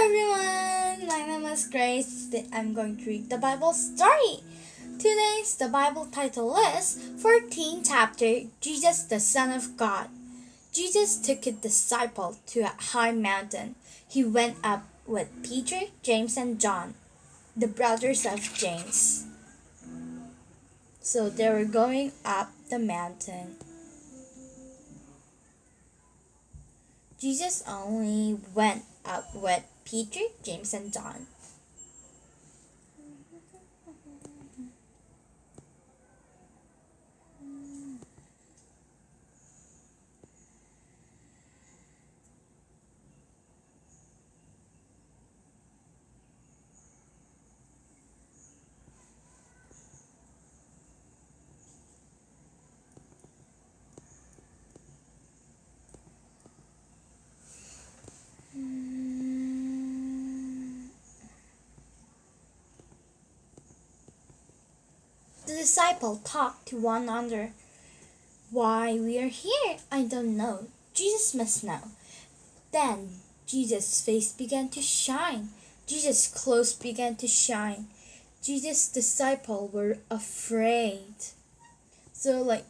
everyone, my name is Grace. I'm going to read the Bible story. Today's the Bible title is 14th chapter Jesus the Son of God. Jesus took a disciple to a high mountain. He went up with Peter, James, and John, the brothers of James. So they were going up the mountain. Jesus only went up with Peter, James, and John. The disciple talked to one another. Why we are here, I don't know. Jesus must know. Then Jesus' face began to shine. Jesus' clothes began to shine. Jesus' disciple were afraid. So like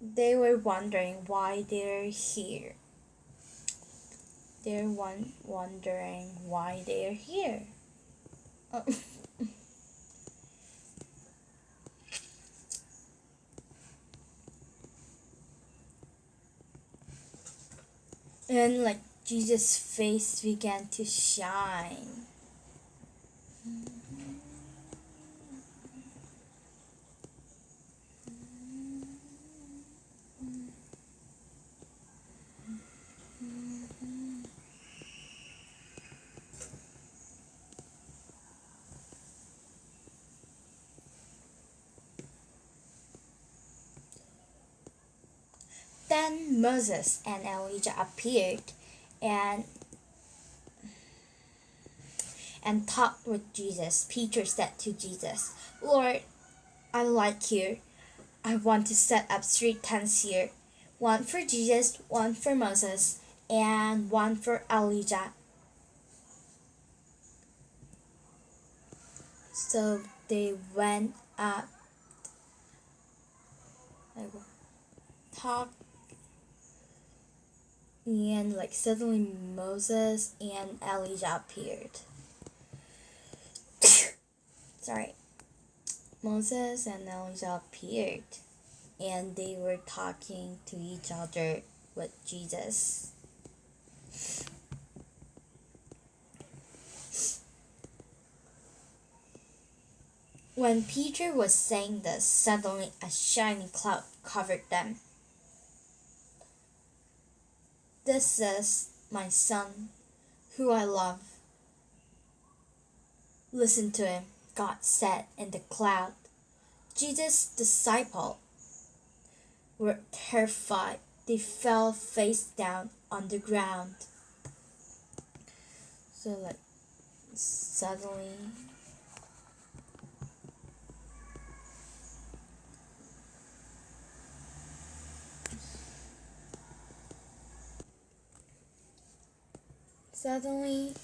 they were wondering why they're here. They're one wondering why they're here. Oh. and like Jesus' face began to shine. Then Moses and Elijah appeared and and talked with Jesus. Peter said to Jesus, Lord, I like here. I want to set up three tents here. One for Jesus, one for Moses, and one for Elijah. So they went up, talked and like suddenly Moses and Elijah appeared. Sorry. Moses and Elijah appeared and they were talking to each other with Jesus. When Peter was saying this, suddenly a shining cloud covered them. This is my son, who I love. Listen to him, God said in the cloud. Jesus' disciples were terrified. They fell face down on the ground. So, like, suddenly Suddenly,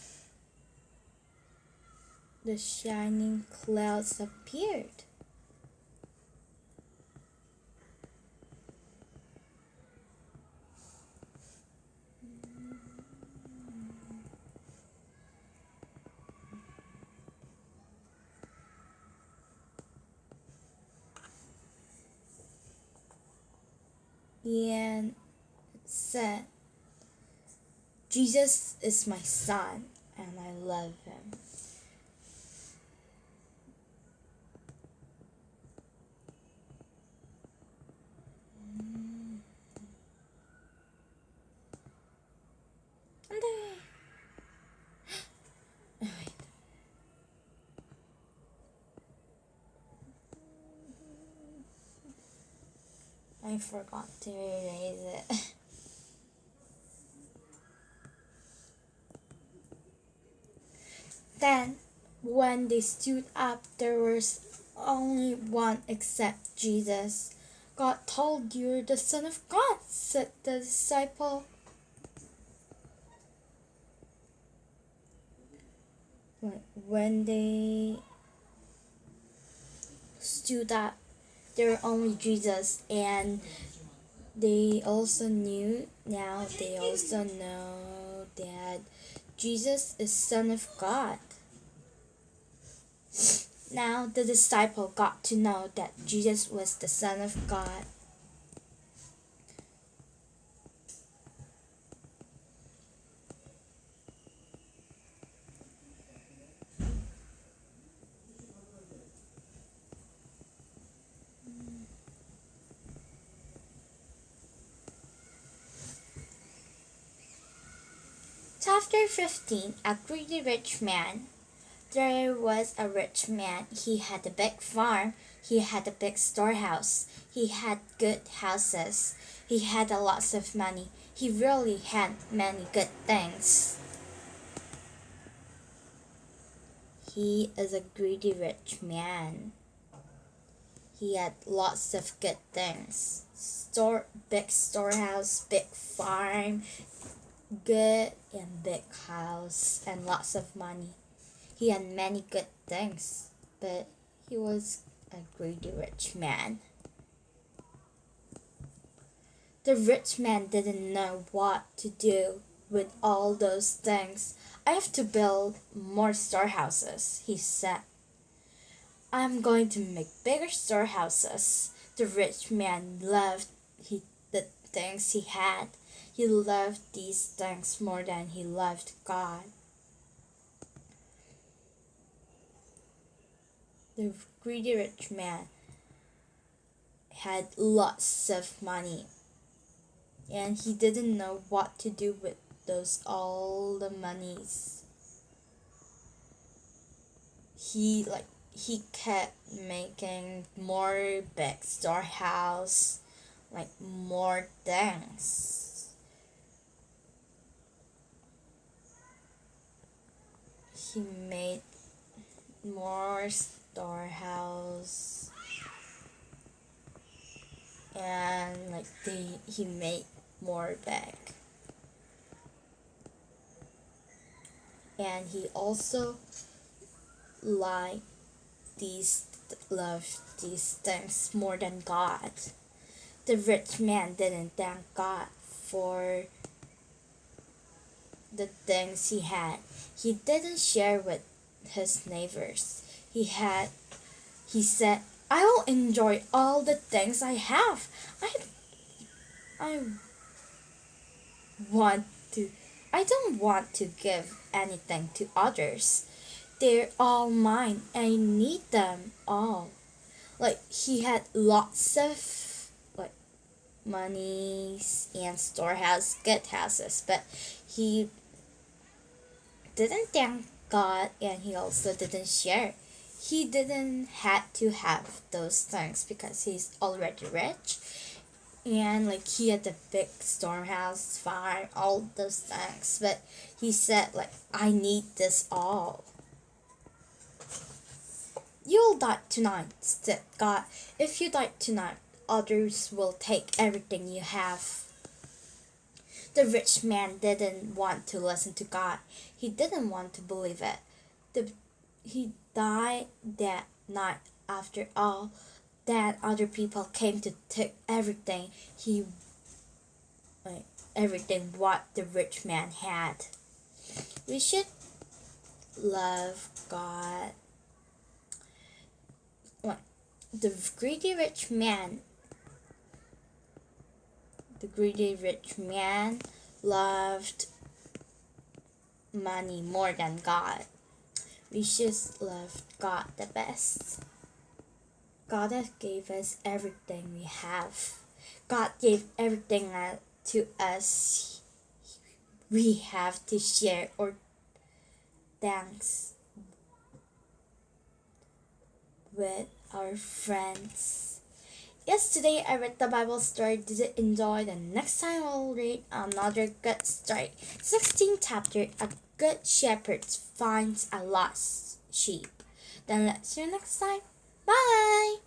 the shining clouds appeared. And said, Jesus is my son, and I love him. I forgot to erase it. Then, when they stood up, there was only one except Jesus. God told you the Son of God, said the disciple. when, they stood up, there were only Jesus, and they also knew now they also know that Jesus is Son of God. Now the disciple got to know that Jesus was the Son of God. Chapter 15 A Greedy Rich Man There was a rich man. He had a big farm. He had a big storehouse. He had good houses. He had a lots of money. He really had many good things. He is a greedy rich man. He had lots of good things. Store big storehouse, big farm, good and big house and lots of money. He had many good things, but he was a greedy rich man. The rich man didn't know what to do with all those things. I have to build more storehouses, he said. I'm going to make bigger storehouses. The rich man loved he, the things he had. He loved these things more than he loved God. The greedy rich man had lots of money and he didn't know what to do with those all the monies. He like he kept making more big storehouse, like more things. He made more storehouse and like they he made more back and he also liked these love these things more than God. The rich man didn't thank God for the things he had. He didn't share with his neighbors. He had he said, I will enjoy all the things I have. I I want to I don't want to give anything to others. They're all mine. I need them all. Like he had lots of like monies and storehouse, good houses, but he didn't thank God and he also didn't share. He didn't have to have those things because he's already rich and like he had the big storehouse, farm, all those things. But he said like I need this all. You'll die tonight, said God. If you die tonight, others will take everything you have. The rich man didn't want to listen to God. He didn't want to believe it. The, he died that night after all that other people came to take everything he like, everything what the rich man had. We should love God the greedy rich man the greedy rich man loved money more than God. We should love God the best. God has gave us everything we have. God gave everything uh, to us. We have to share or thanks with our friends. Yesterday I read the Bible story. Did you enjoy? The next time I'll read another good story. 16th chapter A good shepherd finds a lost sheep. Then let's see you next time. Bye!